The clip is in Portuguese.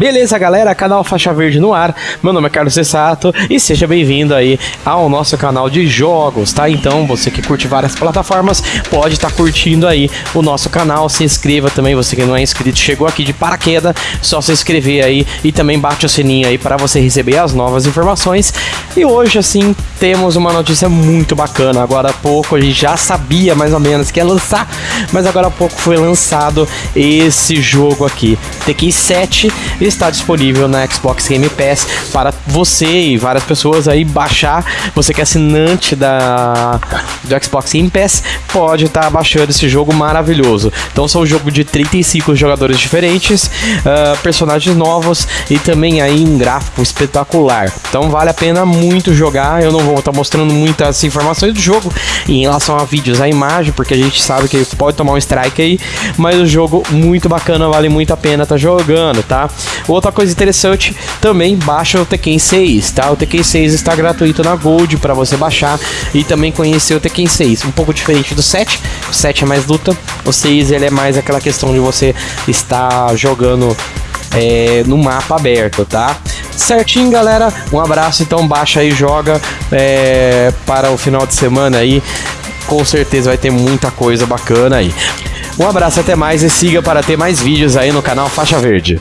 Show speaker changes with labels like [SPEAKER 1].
[SPEAKER 1] Beleza, galera? Canal Faixa Verde no ar. Meu nome é Carlos Cessato e seja bem-vindo aí ao nosso canal de jogos, tá? Então, você que curte várias plataformas, pode estar tá curtindo aí o nosso canal. Se inscreva também, você que não é inscrito, chegou aqui de paraquedas, só se inscrever aí e também bate o sininho aí para você receber as novas informações. E hoje, assim, temos uma notícia muito bacana. Agora há pouco a gente já sabia mais ou menos que ia lançar, mas agora há pouco foi lançado esse jogo aqui. Tekken 7 está disponível na Xbox Game Pass para você e várias pessoas aí baixar. Você que é assinante da do Xbox Game Pass pode estar tá baixando esse jogo maravilhoso. Então são um jogo de 35 jogadores diferentes, uh, personagens novos e também aí um gráfico espetacular. Então vale a pena muito jogar. Eu não vou estar tá mostrando muitas informações do jogo em relação a vídeos, a imagem, porque a gente sabe que pode tomar um strike aí, mas o jogo muito bacana, vale muito a pena estar tá jogando, tá? Outra coisa interessante, também baixa o Tekken 6, tá? O Tekken 6 está gratuito na Gold para você baixar e também conhecer o Tekken 6. Um pouco diferente do 7, o 7 é mais luta, o 6 ele é mais aquela questão de você estar jogando é, no mapa aberto, tá? Certinho, galera. Um abraço, então baixa aí, joga é, para o final de semana aí. Com certeza vai ter muita coisa bacana aí. Um abraço, até mais e siga para ter mais vídeos aí no canal Faixa Verde.